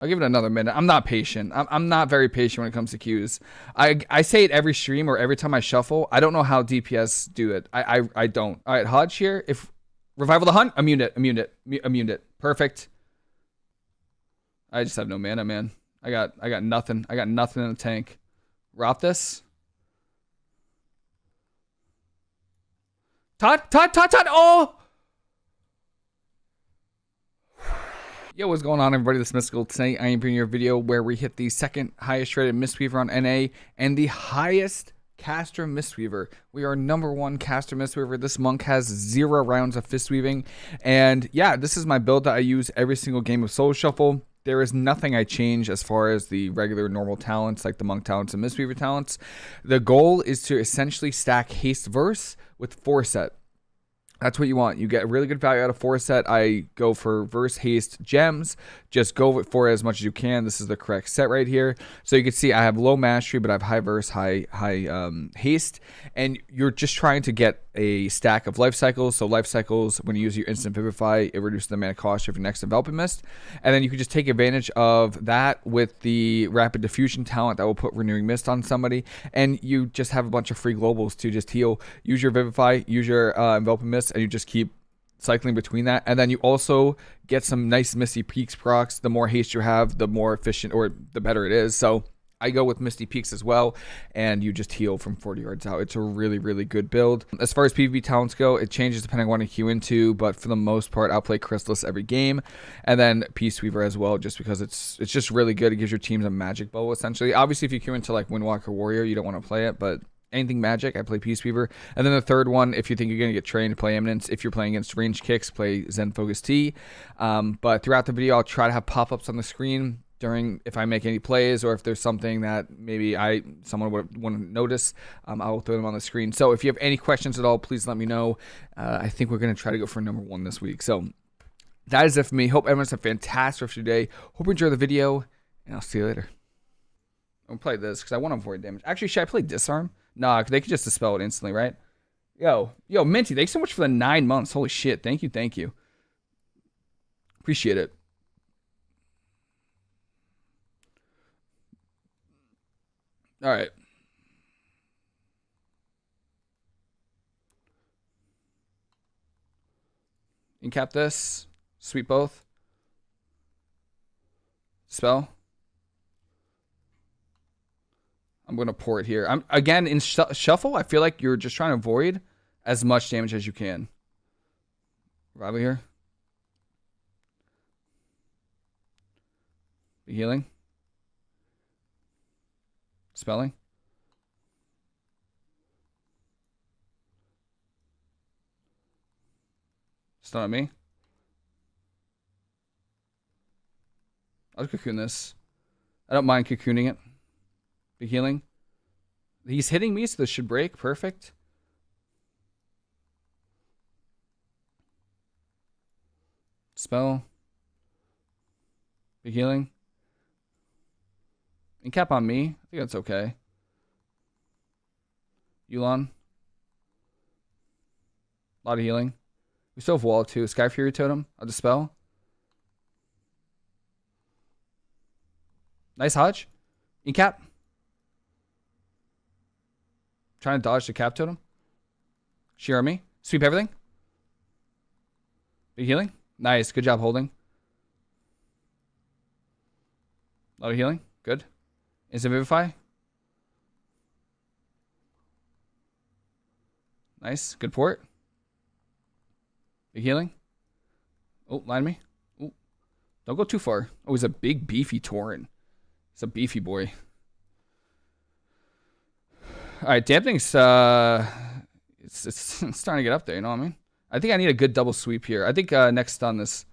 I'll give it another minute. I'm not patient. I'm, I'm not very patient when it comes to queues. I I say it every stream or every time I shuffle. I don't know how DPS do it. I I, I don't. All right, Hodge here. If revival the hunt, immune it, immune it, immune it. Perfect. I just have no mana, man. I got I got nothing. I got nothing in the tank. Rop this. Todd, Todd, Todd, Todd. Oh. Yo, what's going on, everybody? This is Mystical. Tonight, I am bringing you a video where we hit the second highest rated Mistweaver on NA and the highest caster Mistweaver. We are number one caster Mistweaver. This monk has zero rounds of fist weaving. And yeah, this is my build that I use every single game of Solo Shuffle. There is nothing I change as far as the regular normal talents like the monk talents and Mistweaver talents. The goal is to essentially stack haste verse with four-set. That's what you want. You get a really good value out of four set. I go for verse haste gems. Just go for it as much as you can. This is the correct set right here. So you can see I have low mastery, but I have high verse, high high um, haste, and you're just trying to get a stack of life cycles. So life cycles, when you use your instant vivify, it reduces the mana cost of your next enveloping mist, and then you can just take advantage of that with the rapid diffusion talent that will put renewing mist on somebody, and you just have a bunch of free globals to just heal. Use your vivify, use your uh, enveloping mist, and you just keep cycling between that. And then you also get some nice Misty Peaks procs. The more haste you have, the more efficient or the better it is. So I go with Misty Peaks as well, and you just heal from 40 yards out. It's a really, really good build. As far as PvP talents go, it changes depending on what you queue into, but for the most part, I'll play Chrysalis every game, and then Peace Weaver as well, just because it's it's just really good. It gives your teams a magic bow, essentially. Obviously, if you queue into like Windwalker Warrior, you don't want to play it, but anything magic, I play Peace Weaver. And then the third one, if you think you're going to get trained, play Eminence. If you're playing against range kicks, play Zen Focus Tea. Um, but throughout the video, I'll try to have pop ups on the screen during if I make any plays or if there's something that maybe I someone would want to notice, um, I'll throw them on the screen. So if you have any questions at all, please let me know. Uh, I think we're going to try to go for number one this week. So that is it for me. Hope everyone's a fantastic rest of your day. Hope you enjoy the video, and I'll see you later. I'm gonna play this because I want to avoid damage. Actually, should I play disarm? Nah, they could just dispel it instantly, right? Yo, yo, Minty, thanks so much for the nine months. Holy shit. Thank you, thank you. Appreciate it. All right. Incap this. Sweep both. Spell. I'm going to pour it here. I'm Again, in sh Shuffle, I feel like you're just trying to avoid as much damage as you can. Rival here. Healing. Spelling. Stun on me. I'll cocoon this. I don't mind cocooning it. Be healing. He's hitting me, so this should break. Perfect. Spell. Be healing. And cap on me. I think that's okay. Yulon. A lot of healing. We still have wall too. Sky Fury Totem. I'll dispel. Nice Hodge. Incap. Trying to dodge the cap totem. Shear me. Sweep everything. Big healing. Nice. Good job holding. A lot of healing. Good. Is it Vivify? Nice. Good port. Big healing. Oh, line me. Oh, don't go too far. Oh, he's a big, beefy Tauren. He's a beefy boy. All right, dampening's uh, it's, it's, it's starting to get up there. You know what I mean? I think I need a good double sweep here. I think uh, next on this,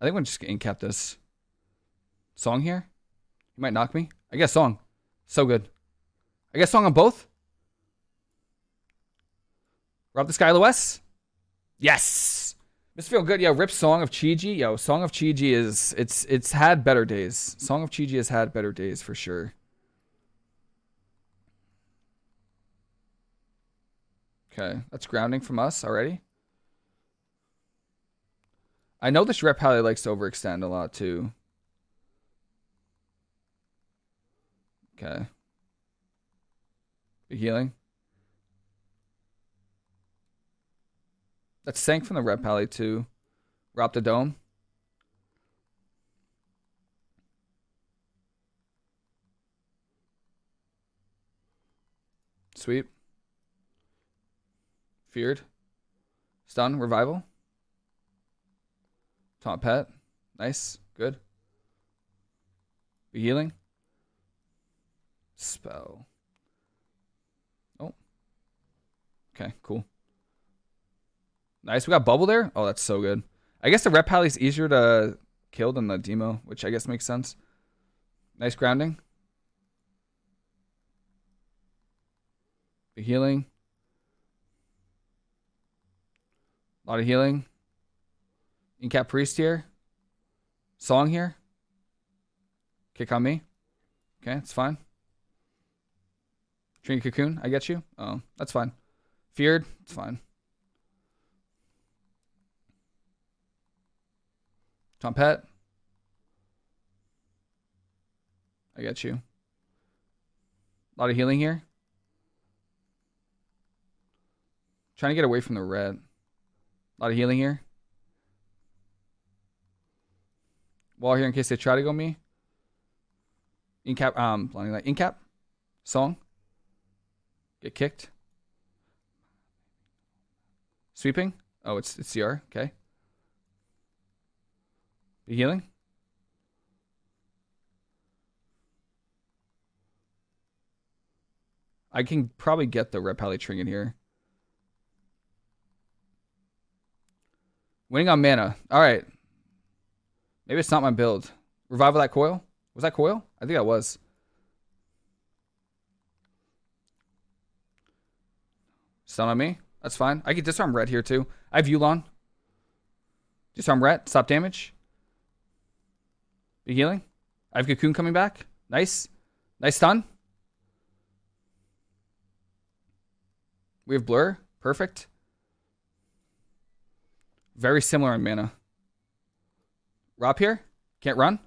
I think we're just gonna cap this song here. You might knock me. I guess song, so good. I guess song on both. Rob the Skylo West. Yes. This feel good. Yo, rip Song of Chi-Ji. Yo, Song of Chi-Ji is it's it's had better days. Song of Chi-Ji has had better days for sure. Okay, that's grounding from us already. I know this rep probably likes to overextend a lot too. Okay. Big healing. That's sank from the Ret Pally to Rob the Dome. Sweep. Feared. Stun. Revival. Taunt Pet. Nice. Good. Be healing. Spell. Oh. Okay, cool. Nice. We got bubble there. Oh, that's so good. I guess the Ret Pally's easier to kill than the demo, which I guess makes sense. Nice grounding. The healing. A lot of healing. Incap Priest here. Song here. Kick on me. Okay, it's fine. Train Cocoon, I get you. Oh, that's fine. Feared, it's fine. Tom Pet. I get you. A lot of healing here. Trying to get away from the red. A lot of healing here. Wall here in case they try to go me. Incap, um, light. Incap. Song. Get kicked. Sweeping. Oh, it's it's CR. Okay. Be healing. I can probably get the Pally Trinket here. Winning on mana. All right. Maybe it's not my build. Revival that coil? Was that coil? I think that was. Stun on me. That's fine. I can disarm red here too. I have Yulon. Disarm red. Stop damage. Be healing. I have Cocoon coming back. Nice. Nice stun. We have Blur. Perfect. Very similar in mana. Rob here. Can't run.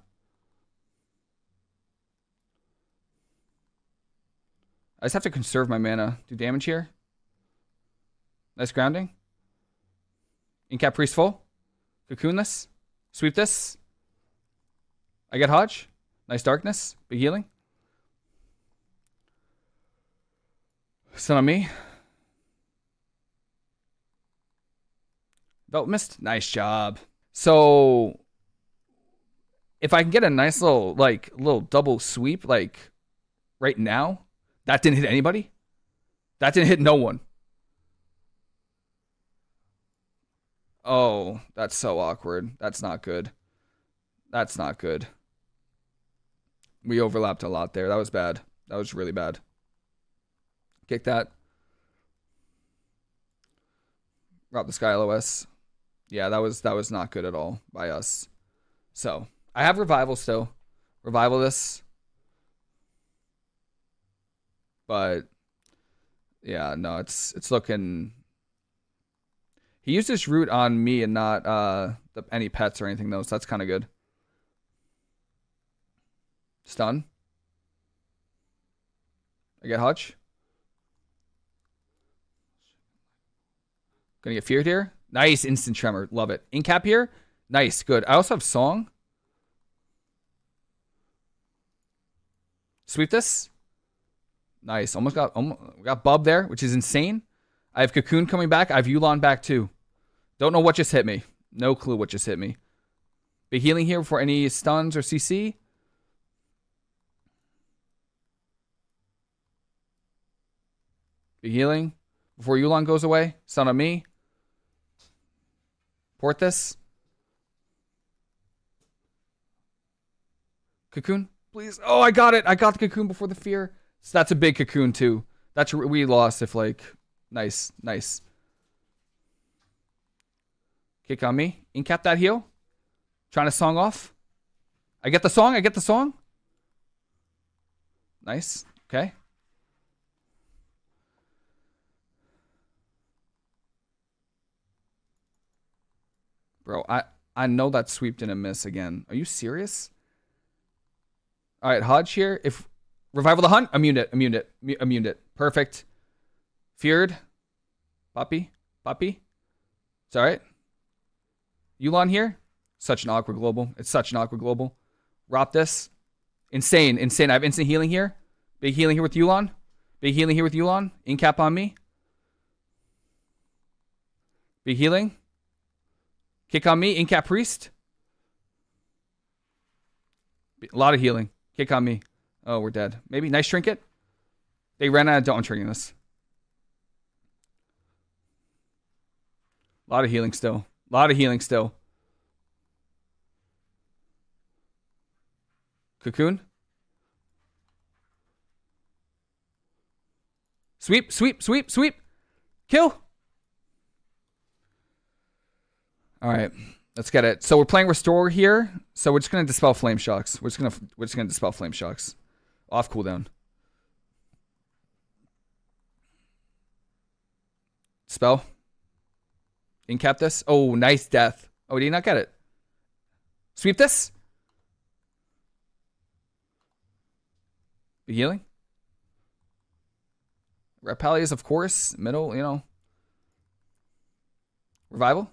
I just have to conserve my mana. Do damage here. Nice grounding. Incap Priest full. Cocoon this. Sweep this. I get Hodge. Nice darkness. Big healing. Stun on me. Belt mist. Nice job. So if I can get a nice little like little double sweep like right now, that didn't hit anybody. That didn't hit no one. Oh, that's so awkward. That's not good. That's not good. We overlapped a lot there. That was bad. That was really bad. Kick that. Rob the Sky LOS. Yeah, that was that was not good at all by us. So I have revival still. Revival this. But yeah, no, it's it's looking he used his root on me and not uh the, any pets or anything though, so that's kind of good. Stun. I get Hutch. Gonna get feared here. Nice instant tremor. Love it. Incap here. Nice. Good. I also have song. Sweep this. Nice. Almost got almost got Bub there, which is insane. I have Cocoon coming back. I have Yulon back too. Don't know what just hit me. No clue what just hit me. Be healing here for any stuns or CC. Be healing before Yulon goes away. Stun on me. Port this. Cocoon, please. Oh, I got it. I got the cocoon before the fear. So that's a big cocoon too. That's we lost if like nice, nice. Kick on me. Incap that heel. Trying to song off. I get the song. I get the song. Nice. Okay. Bro, I, I know that sweep didn't miss again. Are you serious? All right, Hodge here. If Revival the Hunt. Immune it. Immune it. Immune it. Perfect. Feared. Poppy. Poppy. It's alright. Yulon here. Such an awkward global. It's such an awkward global. Rop this. Insane. Insane. I have instant healing here. Big healing here with Yulon. Big healing here with Yulon. Incap on me. Big healing. Kick on me. Incap Priest. A lot of healing. Kick on me. Oh, we're dead. Maybe. Nice trinket. They ran out of don't triggering this. A lot of healing still. A lot of healing still. Cocoon. Sweep, sweep, sweep, sweep. Kill. All right. Let's get it. So we're playing Restore here. So we're just gonna dispel Flame Shocks. We're just gonna we're just gonna dispel Flame Shocks. Off cooldown. Spell. Incap this. Oh, nice death. Oh, did you not get it? Sweep this. Healing. Repelias, of course. Middle, you know. Revival.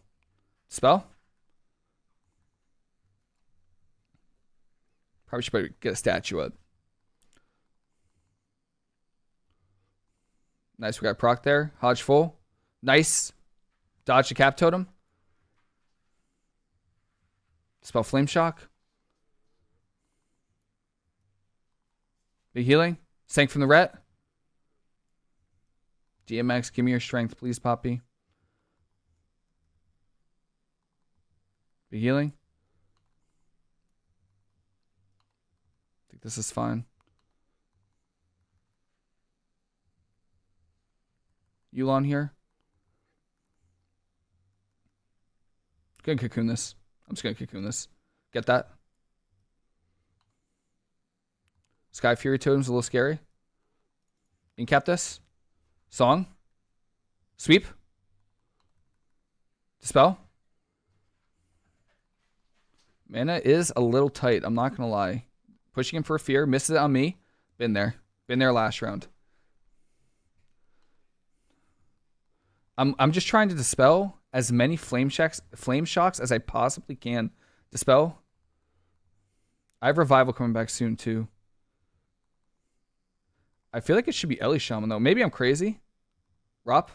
Spell. Probably should get a statue up. Nice, we got proc there. Hodge full. Nice. Dodge the cap totem. Spell flame shock. Big healing. Sank from the ret. DMX, give me your strength, please, Poppy. Big healing. I think this is fine. Yulon here. Gonna cocoon this. I'm just gonna cocoon this. Get that. Sky Fury Totem's a little scary. Incap this. Song. Sweep. Dispel. Mana is a little tight. I'm not gonna lie. Pushing him for fear. Misses it on me. Been there. Been there last round. I'm I'm just trying to dispel as many flame shocks flame shocks as I possibly can. Dispel. I have revival coming back soon too. I feel like it should be Ellie Shaman though. Maybe I'm crazy. Rop.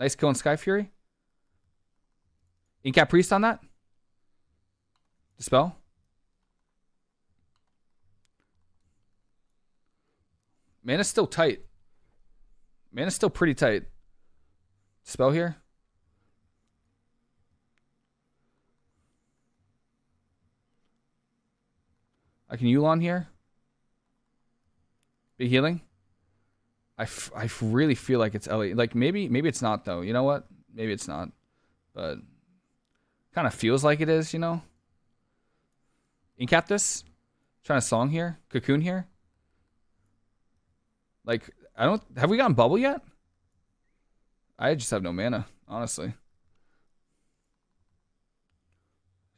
Nice kill on Sky Fury. Incap Priest on that. Dispel. Mana's still tight. Mana's still pretty tight. Spell here. I can Yulon here. Be healing. I, I really feel like it's Ellie. Like maybe maybe it's not though. You know what? Maybe it's not. But kind of feels like it is, you know? Incap this. Trying to song here. Cocoon here. Like I don't have we gotten bubble yet? I just have no mana, honestly.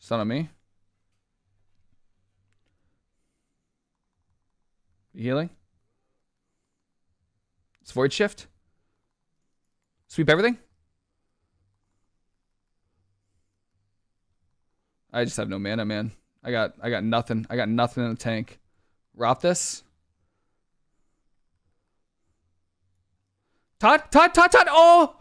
Son of me. Healing. It's Void Shift. Sweep everything. I just have no mana, man. I got I got nothing. I got nothing in the tank. Rop this. Todd, Todd, Todd, Todd. Oh!